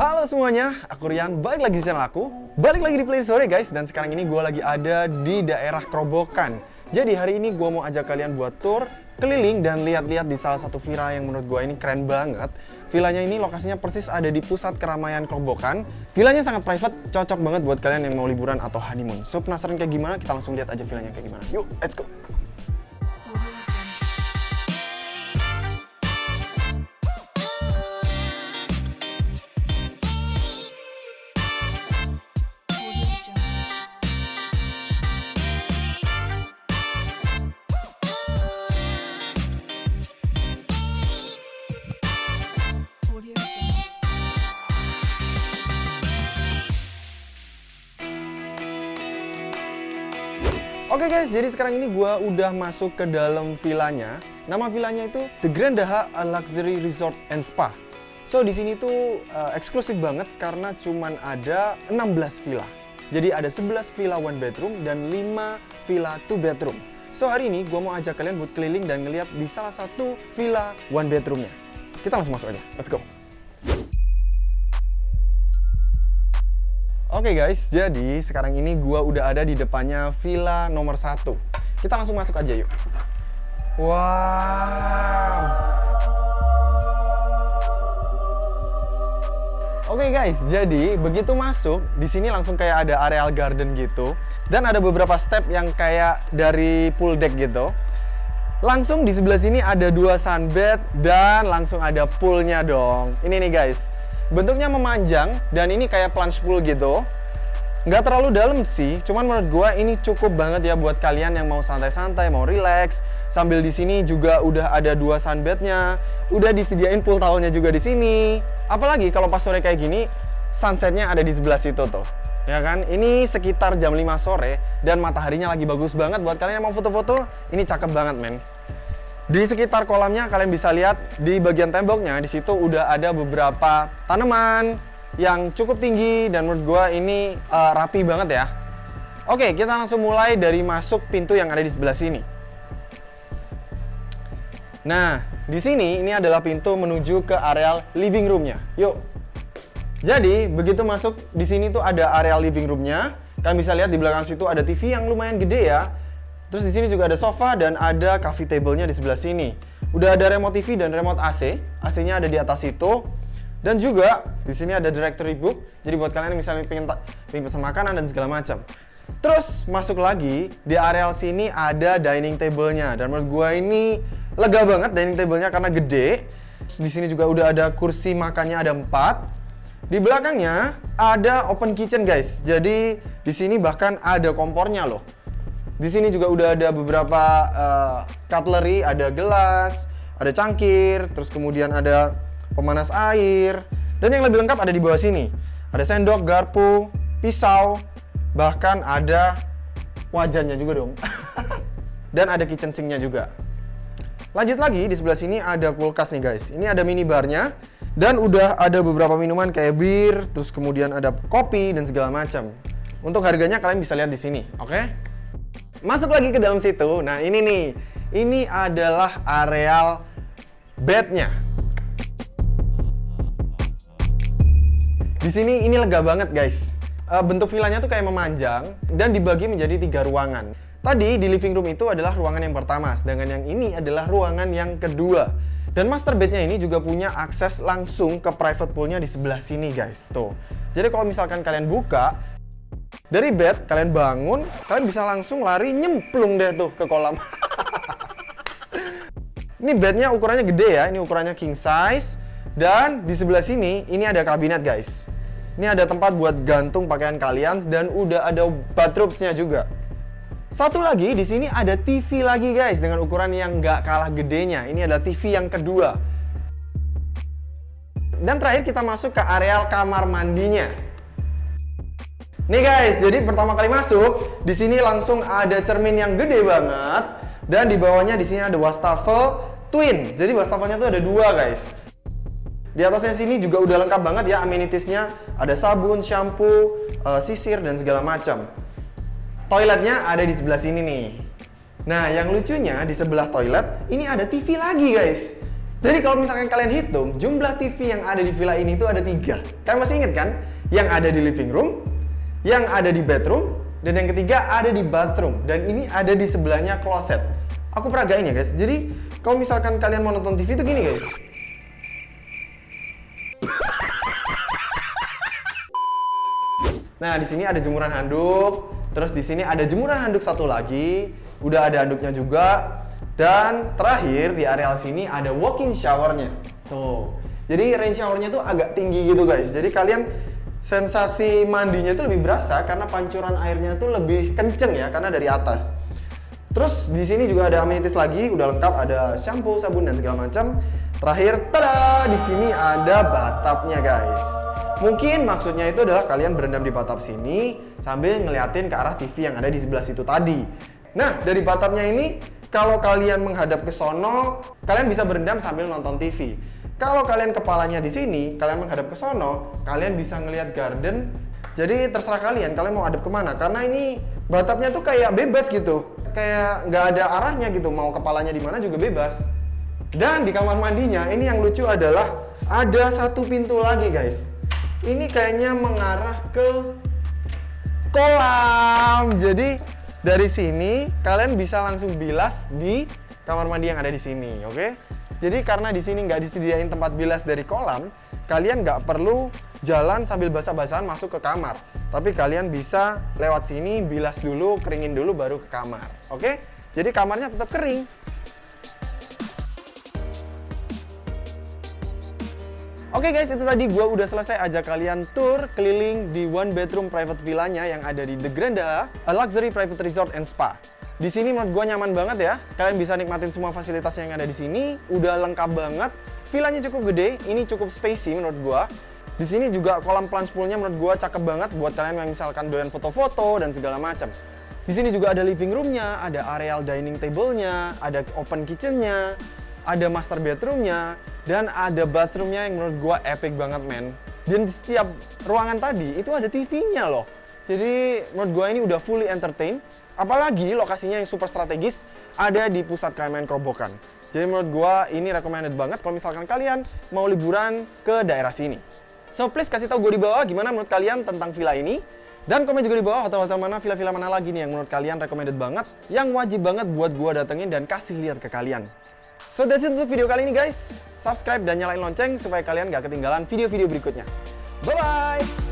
Halo semuanya, aku Rian, balik lagi di channel aku. Balik lagi di Play Sore guys. Dan sekarang ini gue lagi ada di daerah Kerobokan. Jadi hari ini gue mau ajak kalian buat tour Keliling dan lihat-lihat di salah satu villa yang menurut gue ini keren banget. Villanya ini lokasinya persis ada di pusat keramaian Kerobokan. Villanya sangat private, cocok banget buat kalian yang mau liburan atau honeymoon. So penasaran kayak gimana? Kita langsung lihat aja villanya kayak gimana. Yuk, let's go Oke okay guys, jadi sekarang ini gue udah masuk ke dalam villanya. Nama villanya itu The Grand Daha Luxury Resort and Spa. So di sini tuh uh, eksklusif banget karena cuman ada 16 villa. Jadi ada 11 villa one bedroom dan 5 villa two bedroom. So hari ini gue mau ajak kalian buat keliling dan ngeliat di salah satu villa one bedroomnya. Kita langsung masuk aja, let's go. Oke okay guys, jadi sekarang ini gua udah ada di depannya villa nomor satu. Kita langsung masuk aja yuk. Wow. Oke okay guys, jadi begitu masuk, di sini langsung kayak ada areal garden gitu. Dan ada beberapa step yang kayak dari pool deck gitu. Langsung di sebelah sini ada dua sunbed dan langsung ada poolnya dong. Ini nih guys, bentuknya memanjang dan ini kayak plunge pool gitu. Nggak terlalu dalam sih cuman menurut gue ini cukup banget ya buat kalian yang mau santai-santai mau relax. Sambil di sini juga udah ada dua sunbednya. Udah disediain pool towelnya juga di sini. Apalagi kalau pas sore kayak gini sunsetnya ada di sebelah situ tuh. Ya kan? Ini sekitar jam 5 sore dan mataharinya lagi bagus banget buat kalian yang mau foto-foto. Ini cakep banget men di sekitar kolamnya kalian bisa lihat di bagian temboknya di situ udah ada beberapa tanaman yang cukup tinggi dan menurut gue ini uh, rapi banget ya. Oke, kita langsung mulai dari masuk pintu yang ada di sebelah sini. Nah, di sini ini adalah pintu menuju ke areal living roomnya. Yuk. Jadi, begitu masuk di sini tuh ada areal living roomnya. Kalian bisa lihat di belakang situ ada TV yang lumayan gede ya. Terus di sini juga ada sofa dan ada coffee table-nya di sebelah sini. Udah ada remote TV dan remote AC. AC-nya ada di atas itu. Dan juga di sini ada directory book. Jadi buat kalian yang misalnya pengen, pengen pesan makanan dan segala macam. Terus masuk lagi di areal sini ada dining table-nya dan menurut gue ini lega banget dining table-nya karena gede. Di sini juga udah ada kursi makannya ada empat. Di belakangnya ada open kitchen guys. Jadi di sini bahkan ada kompornya loh. Di sini juga udah ada beberapa uh, cutlery, ada gelas, ada cangkir, terus kemudian ada pemanas air, dan yang lebih lengkap ada di bawah sini. Ada sendok, garpu, pisau, bahkan ada wajannya juga dong. dan ada kitchen sinknya juga. Lanjut lagi, di sebelah sini ada kulkas nih guys. Ini ada minibarnya, dan udah ada beberapa minuman kayak bir, terus kemudian ada kopi dan segala macam. Untuk harganya kalian bisa lihat di sini, oke? Okay? Masuk lagi ke dalam situ. Nah, ini nih. Ini adalah areal bednya. Di sini ini lega banget, guys. Uh, bentuk villanya tuh kayak memanjang dan dibagi menjadi tiga ruangan. Tadi di living room itu adalah ruangan yang pertama, sedangkan yang ini adalah ruangan yang kedua. Dan master bednya ini juga punya akses langsung ke private poolnya di sebelah sini, guys. Tuh. Jadi kalau misalkan kalian buka, dari bed, kalian bangun, kalian bisa langsung lari nyemplung deh tuh ke kolam. ini bednya ukurannya gede ya, ini ukurannya king size. Dan di sebelah sini, ini ada kabinet guys. Ini ada tempat buat gantung pakaian kalian dan udah ada bathrobesnya juga. Satu lagi, di sini ada TV lagi guys dengan ukuran yang nggak kalah gedenya. Ini adalah TV yang kedua. Dan terakhir kita masuk ke areal kamar mandinya. Nih guys, jadi pertama kali masuk, di sini langsung ada cermin yang gede banget dan di bawahnya di sini ada wastafel twin. Jadi wastafelnya tuh ada dua guys. Di atasnya sini juga udah lengkap banget ya amenitiesnya. Ada sabun, shampoo, uh, sisir dan segala macam. Toiletnya ada di sebelah sini nih. Nah, yang lucunya di sebelah toilet ini ada TV lagi guys. Jadi kalau misalkan kalian hitung, jumlah TV yang ada di villa ini itu ada tiga. Kalian masih inget kan? Yang ada di living room, yang ada di bedroom, dan yang ketiga ada di bathroom. Dan ini ada di sebelahnya closet. Aku peragain ya guys. Jadi kalau misalkan kalian mau nonton TV itu gini guys. Nah, di sini ada jemuran handuk, terus di sini ada jemuran handuk satu lagi, udah ada handuknya juga, dan terakhir di areal sini ada walk-in showernya. Tuh. Jadi rain showernya tuh agak tinggi gitu guys. Jadi kalian sensasi mandinya tuh lebih berasa karena pancuran airnya tuh lebih kenceng ya karena dari atas. Terus di sini juga ada amenities lagi, udah lengkap ada shampoo, sabun dan segala macam. Terakhir, tada, di sini ada batapnya guys. Mungkin maksudnya itu adalah kalian berendam di batap sini sambil ngeliatin ke arah TV yang ada di sebelah situ tadi. Nah, dari batapnya ini, kalau kalian menghadap ke sono, kalian bisa berendam sambil nonton TV. Kalau kalian kepalanya di sini, kalian menghadap ke sono, kalian bisa ngelihat garden. Jadi terserah kalian, kalian mau hadap ke mana. Karena ini batapnya tuh kayak bebas gitu. Kayak nggak ada arahnya gitu, mau kepalanya di mana juga bebas. Dan di kamar mandinya, ini yang lucu adalah ada satu pintu lagi guys ini kayaknya mengarah ke kolam. Jadi dari sini kalian bisa langsung bilas di kamar mandi yang ada di sini, oke? Okay? Jadi karena di sini nggak disediain tempat bilas dari kolam, kalian nggak perlu jalan sambil basah-basahan masuk ke kamar. Tapi kalian bisa lewat sini, bilas dulu, keringin dulu, baru ke kamar. Oke? Jadi kamarnya tetap kering. Oke okay guys, itu tadi gue udah selesai ajak kalian tour keliling di one bedroom private villanya yang ada di The Granda, a luxury private resort and spa. Di sini menurut gue nyaman banget ya. Kalian bisa nikmatin semua fasilitas yang ada di sini. Udah lengkap banget. Villanya cukup gede, ini cukup spacey menurut gue. Di sini juga kolam plunge poolnya menurut gue cakep banget buat kalian yang misalkan doyan foto-foto dan segala macam. Di sini juga ada living roomnya, ada areal dining table-nya, ada open kitchen-nya, ada master bedroomnya, dan ada bathroomnya yang menurut gua epic banget men. Dan di setiap ruangan tadi itu ada TV-nya loh. Jadi menurut gua ini udah fully entertain. Apalagi lokasinya yang super strategis ada di pusat keramaian Kerobokan. Jadi menurut gua ini recommended banget kalau misalkan kalian mau liburan ke daerah sini. So please kasih tahu gue di bawah gimana menurut kalian tentang villa ini. Dan komen juga di bawah hotel-hotel mana, villa-villa mana lagi nih yang menurut kalian recommended banget, yang wajib banget buat gue datengin dan kasih lihat ke kalian. So that's it untuk video kali ini guys. Subscribe dan nyalain lonceng supaya kalian gak ketinggalan video-video berikutnya. Bye-bye!